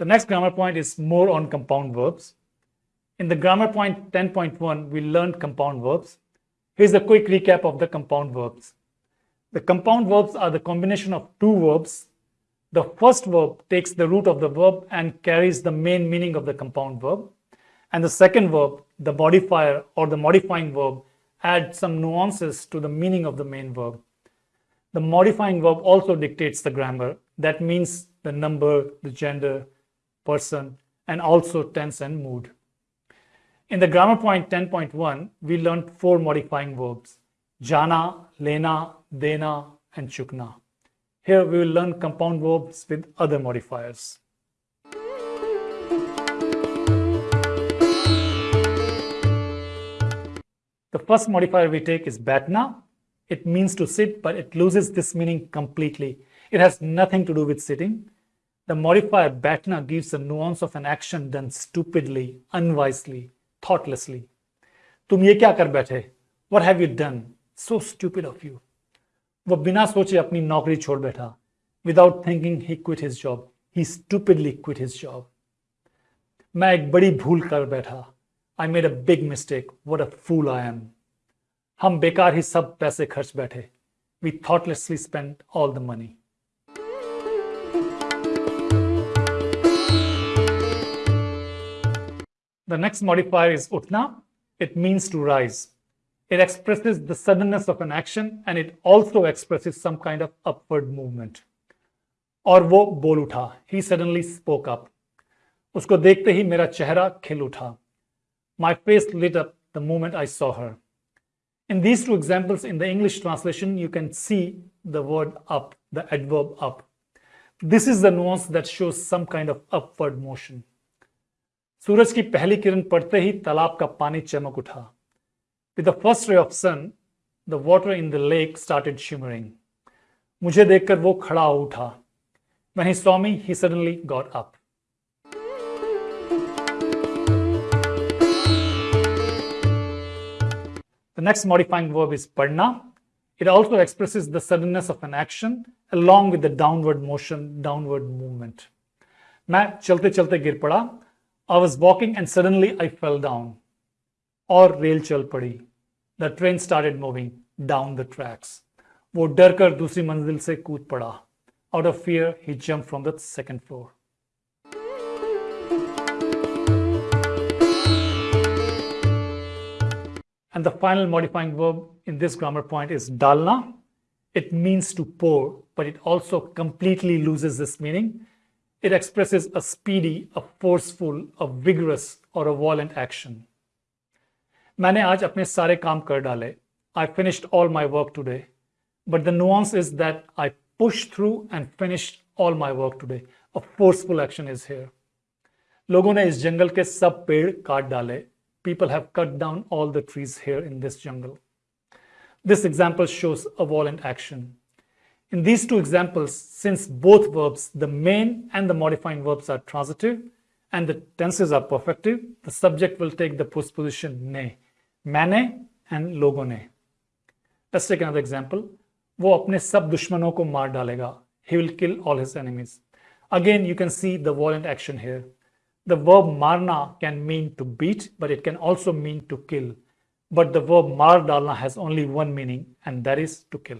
The next grammar point is more on compound verbs. In the grammar point 10.1, we learned compound verbs. Here's a quick recap of the compound verbs. The compound verbs are the combination of two verbs. The first verb takes the root of the verb and carries the main meaning of the compound verb. And the second verb, the modifier or the modifying verb, adds some nuances to the meaning of the main verb. The modifying verb also dictates the grammar. That means the number, the gender, person, and also tense and mood. In the grammar point 10.1, we learned four modifying verbs, jana, lena, dena, and chukna. Here we will learn compound verbs with other modifiers. The first modifier we take is batna. It means to sit, but it loses this meaning completely. It has nothing to do with sitting. The modifier batna gives a nuance of an action done stupidly, unwisely, thoughtlessly. तुम ये क्या कर बैठे What have you done? So stupid of you. वो बिना सोचे अपनी नौकरी छोड़ बैठा Without thinking, he quit his job. He stupidly quit his job. मैं एक बड़ी भूल कर बैठा I made a big mistake. What a fool I am. हम बेकार ही सब पैसे खर्च बैठे We thoughtlessly spent all the money. The next modifier is utna. It means to rise. It expresses the suddenness of an action and it also expresses some kind of upward movement. और वो बोल उठा He suddenly spoke up. उसको देखते ही मेरा चेहरा खिल उठा My face lit up the moment I saw her. In these two examples in the English translation, you can see the word up, the adverb up. This is the nuance that shows some kind of upward motion. सूरज की पहली किरण पड़ते ही तालाब का पानी चमक उठा with the first ray of sun the water in the lake started shimmering मुझे देखकर वो खड़ा उठा When me, he suddenly got up. The next modifying verb is padna. It also expresses the suddenness of an action along with the downward motion, downward movement. मैं चलते चलते गिर पड़ा I was walking and suddenly I fell down. और rail चल पड़ी the train started moving down the tracks वो डर कर दूसरी मंजिल से कूद पड़ा out of fear he jump from the second floor And the final modifying verb in this grammar point is dalna. It means to pour, but it also completely loses this meaning it expresses a speedy, a forceful, a vigorous or a violent action. मैंने आज अपने सारे काम कर डाले I finished all my work today. But the nuance is that I pushed through and finished all my work today. A forceful action is here. लोगों ने इस जंगल के सब पेड़ काट डाले. People have cut down all the trees here in this jungle. This example shows a violent action. In these two examples, since both verbs, the main and the modifying verbs are transitive and the tenses are perfective, the subject will take the postposition ne, मैंने and लोगों ने. Let's take another example. वो अपने सब दुश्मनों को मार डालेगा. He will kill all his enemies. Again, you can see the violent action here. The verb marna can mean to beat, but it can also mean to kill. But the verb mar dalna has only one meaning, and that is to kill.